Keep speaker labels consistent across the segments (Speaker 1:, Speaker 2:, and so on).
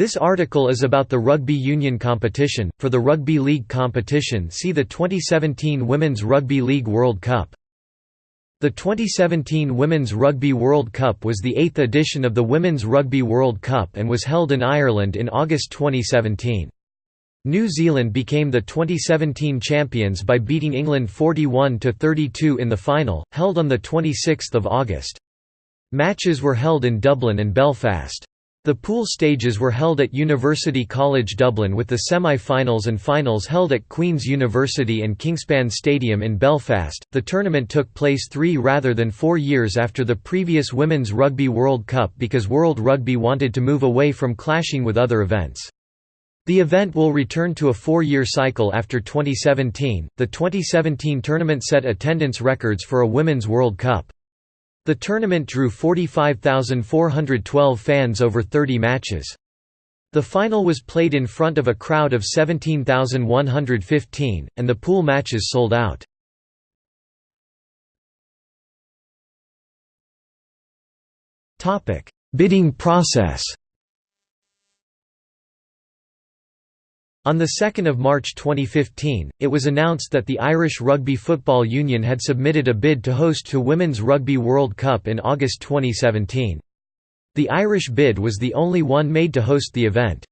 Speaker 1: This article is about the rugby union competition. For the rugby league competition, see the 2017 Women's Rugby League World Cup. The 2017 Women's Rugby World Cup was the eighth edition of the Women's Rugby World Cup and was held in Ireland in August 2017. New Zealand became the 2017 champions by beating England 41 to 32 in the final, held on 26 August. Matches were held in Dublin and Belfast. The pool stages were held at University College Dublin with the semi-finals and finals held at Queen's University and Kingspan Stadium in Belfast. The tournament took place 3 rather than 4 years after the previous Women's Rugby World Cup because World Rugby wanted to move away from clashing with other events. The event will return to a 4-year cycle after 2017. The 2017 tournament set attendance records for a Women's World Cup. The tournament drew 45,412 fans over 30 matches. The final was played in front of a crowd of 17,115, and the pool matches sold out. Bidding process On 2 March 2015, it was announced that the Irish Rugby Football Union had submitted a bid to host to Women's Rugby World Cup in August 2017. The Irish bid was the only one made to host the event.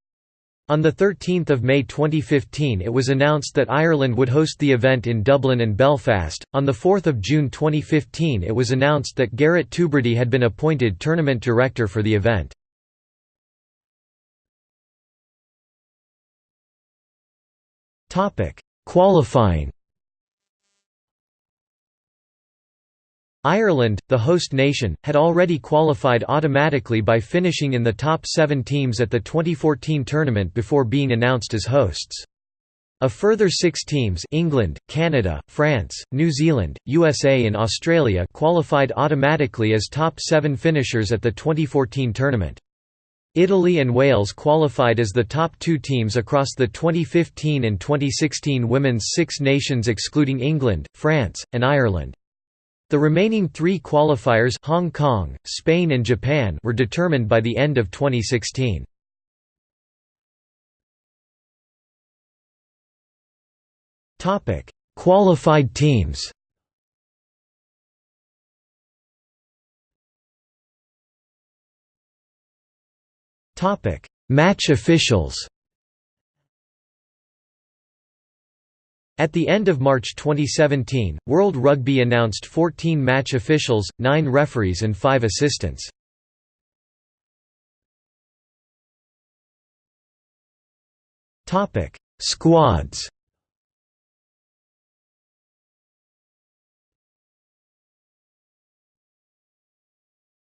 Speaker 1: On 13 May 2015 it was announced that Ireland would host the event in Dublin and Belfast. On 4 June 2015 it was announced that Garrett Tubridy had been appointed tournament director for the event. Topic: Qualifying. Ireland, the host nation, had already qualified automatically by finishing in the top 7 teams at the 2014 tournament before being announced as hosts. A further six teams England, Canada, France, New Zealand, USA and Australia qualified automatically as top seven finishers at the 2014 tournament. Italy and Wales qualified as the top two teams across the 2015 and 2016 Women's Six Nations excluding England, France, and Ireland. The remaining three qualifiers Hong Kong, Spain and Japan were determined by the end of 2016. Qualified teams Topic: Match officials. At the end of March 2017, World Rugby announced 14 match officials, 9 referees and 5 assistants. Topic: Squads.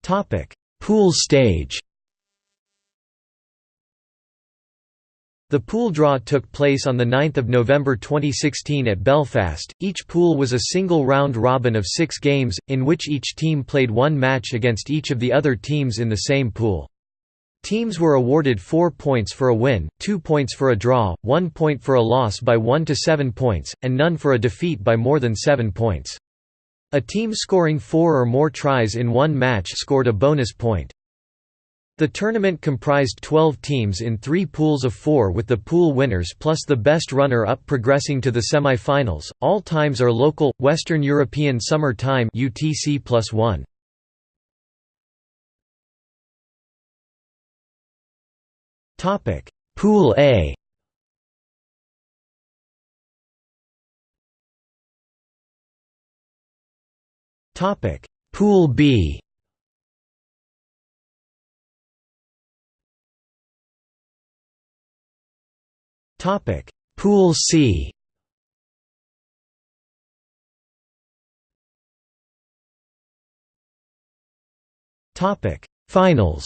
Speaker 1: Topic: Pool stage. The pool draw took place on 9 November 2016 at Belfast. Each pool was a single round robin of six games, in which each team played one match against each of the other teams in the same pool. Teams were awarded 4 points for a win, 2 points for a draw, 1 point for a loss by 1 to 7 points, and none for a defeat by more than 7 points. A team scoring 4 or more tries in one match scored a bonus point. The tournament comprised 12 teams in three pools of four with the pool winners plus the best runner-up progressing to the semi-finals. All times are local, Western European Summer Time UTC plus 1. Pool A Topic: Pool B Topic: Pool C. Topic: Finals.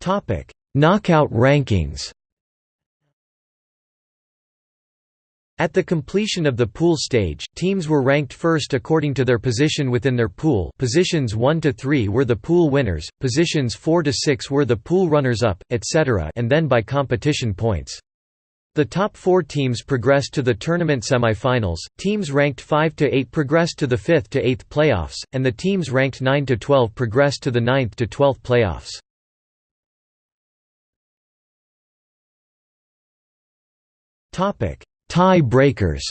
Speaker 1: Topic: Knockout rankings. At the completion of the pool stage, teams were ranked first according to their position within their pool positions 1 to 3 were the pool winners, positions 4 to 6 were the pool runners-up, etc. and then by competition points. The top four teams progressed to the tournament semifinals, teams ranked 5 to 8 progressed to the 5th to 8th playoffs, and the teams ranked 9 to 12 progressed to the 9th to 12th playoffs. Topic: Tie breakers.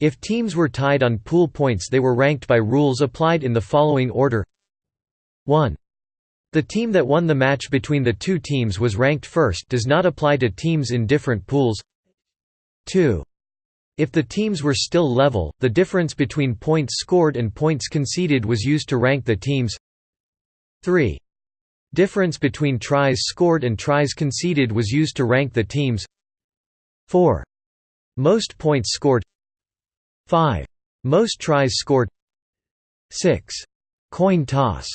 Speaker 1: If teams were tied on pool points they were ranked by rules applied in the following order 1. The team that won the match between the two teams was ranked first does not apply to teams in different pools 2. If the teams were still level, the difference between points scored and points conceded was used to rank the teams 3. Difference between tries scored and tries conceded was used to rank the teams 4. Most points scored 5. Most tries scored 6. Coin toss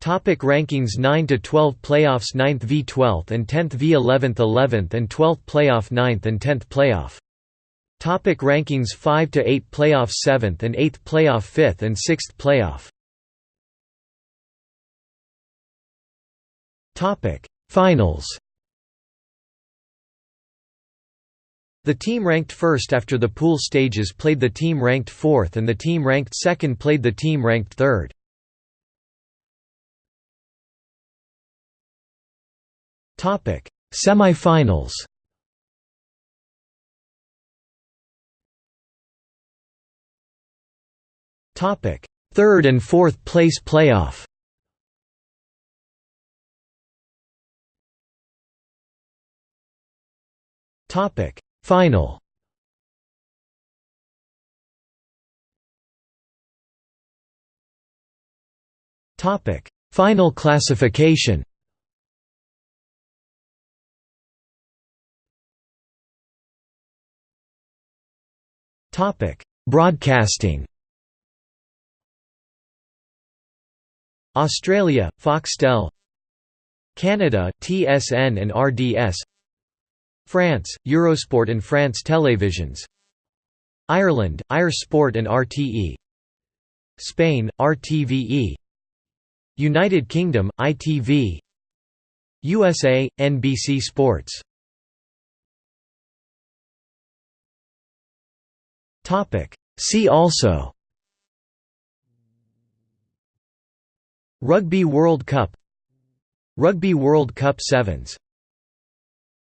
Speaker 1: Topic rankings 9 to 12 playoffs 9th v 12th and 10th v 11th 11th and 12th playoff 9th and 10th playoff Topic rankings 5 to 8 playoff 7th and 8th playoff 5th and 6th playoff Topic Finals The team ranked first after the pool stages played the team ranked fourth and the team ranked second played the team ranked third. Topic: Semifinals. Topic: Third and fourth place playoff. Topic: Final. Topic: Final classification. Topic: Broadcasting. Australia, Foxtel. Canada, TSN and RDS. France, Eurosport and France Télévisions. Ireland, eir Sport and RTE. Spain, RTVE. United Kingdom, ITV. USA, NBC Sports. See also Rugby World Cup Rugby World Cup Sevens